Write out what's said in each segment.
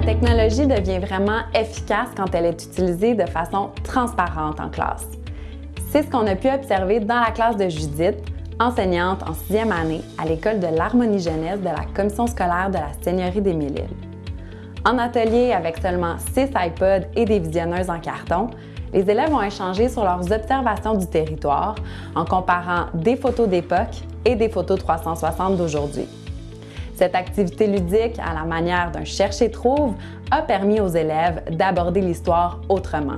La technologie devient vraiment efficace quand elle est utilisée de façon transparente en classe. C'est ce qu'on a pu observer dans la classe de Judith, enseignante en sixième année à l'école de l'harmonie jeunesse de la commission scolaire de la Seigneurie des Mille-Îles. En atelier avec seulement six iPods et des visionneuses en carton, les élèves ont échangé sur leurs observations du territoire en comparant des photos d'époque et des photos 360 d'aujourd'hui. Cette activité ludique, à la manière d'un chercher-trouve, a permis aux élèves d'aborder l'histoire autrement.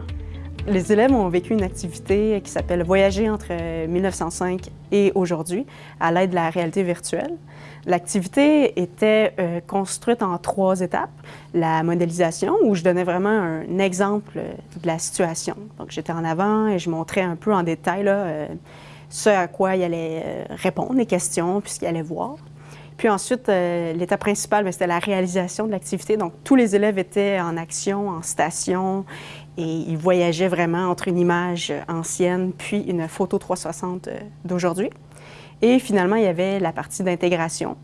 Les élèves ont vécu une activité qui s'appelle Voyager entre 1905 et aujourd'hui à l'aide de la réalité virtuelle. L'activité était euh, construite en trois étapes. La modélisation, où je donnais vraiment un exemple de la situation. Donc, j'étais en avant et je montrais un peu en détail euh, ce à quoi il allait euh, répondre, les questions, puis ce qu'il allait voir. Puis ensuite, l'étape principale, ben, c'était la réalisation de l'activité. Donc, tous les élèves étaient en action, en station, et ils voyageaient vraiment entre une image ancienne puis une photo 360 d'aujourd'hui. Et finalement, il y avait la partie d'intégration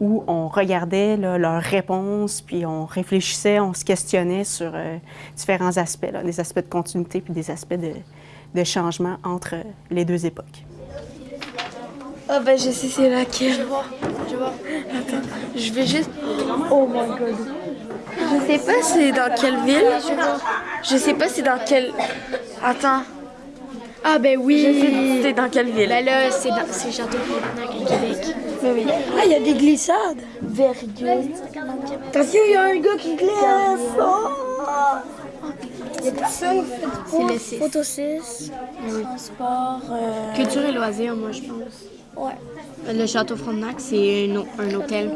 où on regardait leurs réponses, puis on réfléchissait, on se questionnait sur euh, différents aspects, des aspects de continuité puis des aspects de, changement entre les deux époques. Ah ben je sais c'est laquelle. Je vois, je vois. Attends, je vais juste... Oh my god. Je sais pas c'est dans quelle ville. Je sais pas c'est dans quelle... Attends. Ah ben oui. C'est dans quelle ville? Ben là, c'est Château-Frontenac à Québec. Ben oui. Ah, il y a des glissades. Virgule. Attention, il y a un gars qui glisse. Oh. Il y a personne. C'est le 6. Photo 6. Transport. Euh... Culture et loisirs, moi, je pense. Ouais. Le Château Frontenac, c'est un, un hôtel.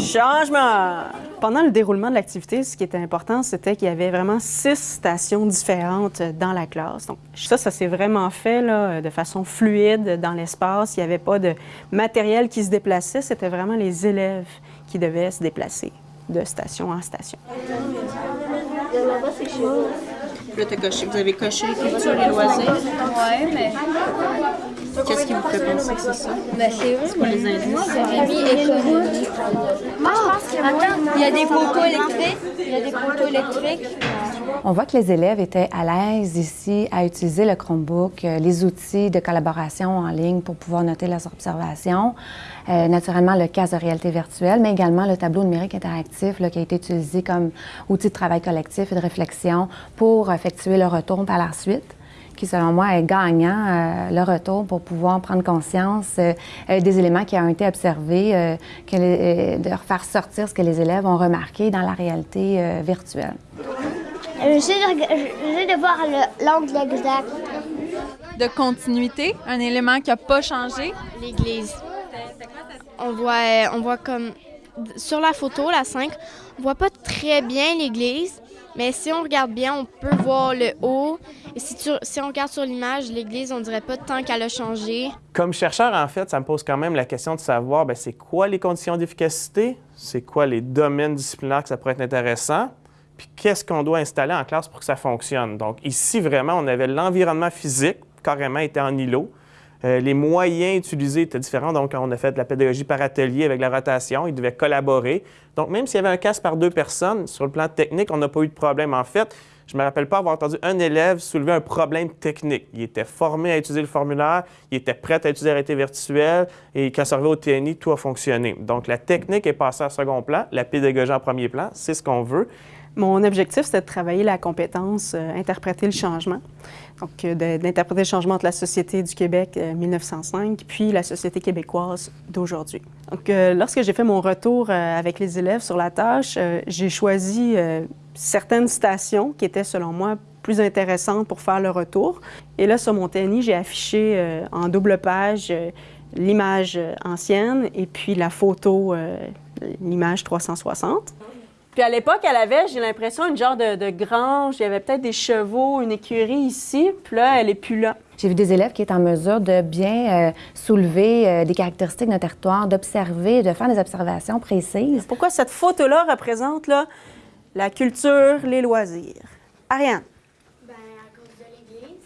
Changement! Pendant le déroulement de l'activité, ce qui était important, c'était qu'il y avait vraiment six stations différentes dans la classe. Donc, ça, ça s'est vraiment fait là, de façon fluide dans l'espace. Il n'y avait pas de matériel qui se déplaçait. C'était vraiment les élèves qui devaient se déplacer de station en station. Là, coché. Vous avez coché culture et loisirs. Oui, mais Qu'est-ce qui vous fait penser que c'est ça? C'est quoi les écologie. Ah, attends, il y a des poteaux électriques. Il y a des poteaux électriques. On voit que les élèves étaient à l'aise ici à utiliser le Chromebook, euh, les outils de collaboration en ligne pour pouvoir noter leurs observations, euh, naturellement le casque de réalité virtuelle, mais également le tableau numérique interactif là, qui a été utilisé comme outil de travail collectif et de réflexion pour effectuer le retour par la suite qui, selon moi, est gagnant, euh, le retour pour pouvoir prendre conscience euh, euh, des éléments qui ont été observés, que de faire sortir ce que les élèves ont remarqué dans la réalité virtuelle. J'essaie de, de voir l'angle exact. De continuité, un élément qui n'a pas changé? L'église. On voit, on voit comme sur la photo, la 5, on voit pas très bien l'église, mais si on regarde bien, on peut voir le haut. Et si, on regarde sur l'image, l'église, on dirait pas tant qu'elle a changé. Comme chercheur, en fait, ça me pose quand même la question de savoir, ben, c'est quoi les conditions d'efficacité, c'est quoi les domaines disciplinaires que ça pourrait être intéressant, puis qu'est-ce qu'on doit installer en classe pour que ça fonctionne? Donc ici, vraiment, on avait l'environnement physique, carrément était en îlot. Euh, les moyens utilisés étaient différents. Donc, on a fait de la pédagogie par atelier avec la rotation. Ils devaient collaborer. Donc, même s'il y avait un casque par deux personnes, sur le plan technique, on n'a pas eu de problème. En fait, je ne me rappelle pas avoir entendu un élève soulever un problème technique. Il était formé à utiliser le formulaire, il était prêt à utiliser la virtuelle et quand ça au TNI, tout a fonctionné. Donc, la technique est passée en second plan, la pédagogie en premier plan, c'est ce qu'on veut. Mon objectif, c'était de travailler la compétence euh, interpréter le changement. Donc, euh, d'interpréter le changement entre la Société du Québec 1905 euh, puis la Société québécoise d'aujourd'hui. Donc, lorsque j'ai fait mon retour avec les élèves sur la tâche, j'ai choisi certaines stations qui étaient, selon moi, plus intéressantes pour faire le retour. Et là, sur mon TNI, j'ai affiché en double page l'image ancienne et puis la photo, l'image 360. Puis à l'époque, elle avait, j'ai l'impression, une genre de, grange. Il y avait peut-être des chevaux, une écurie ici. Puis là, elle est plus là. J'ai vu des élèves qui étaient en mesure de bien euh, soulever euh, des caractéristiques d'un territoire, d'observer, de faire des observations précises. Pourquoi cette photo-là représente là, la culture, les loisirs? Ariane? Bien, à cause de l'église.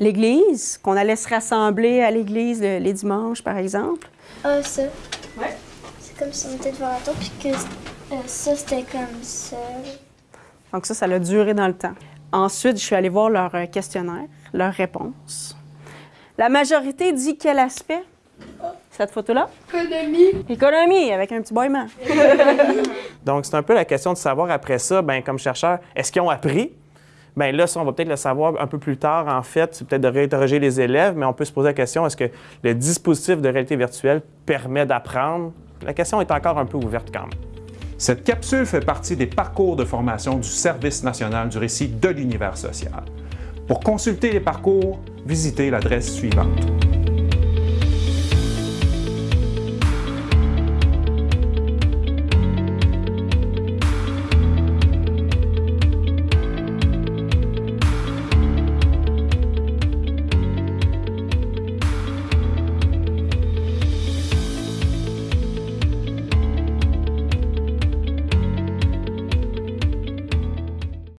L'église, qu'on allait se rassembler à l'église les dimanches, par exemple? Ah, ça. Oui. C'est comme si on était devant la tour, puis que ça, c'était comme ça. Donc ça, ça a duré dans le temps. Ensuite, je suis allée voir leur euh, questionnaire, leurs réponses. La majorité dit quel aspect? Cette photo-là? Économie. Économie, avec un petit boiement. Donc, c'est un peu la question de savoir après ça, ben, comme chercheur, est-ce qu'ils ont appris? Bien là, ça, on va peut-être le savoir un peu plus tard, en fait. C'est peut-être de réinterroger les élèves, mais on peut se poser la question, est-ce que le dispositif de réalité virtuelle permet d'apprendre? La question est encore un peu ouverte quand même. Cette capsule fait partie des parcours de formation du Service national du récit de l'univers social. Pour consulter les parcours, visitez l'adresse suivante.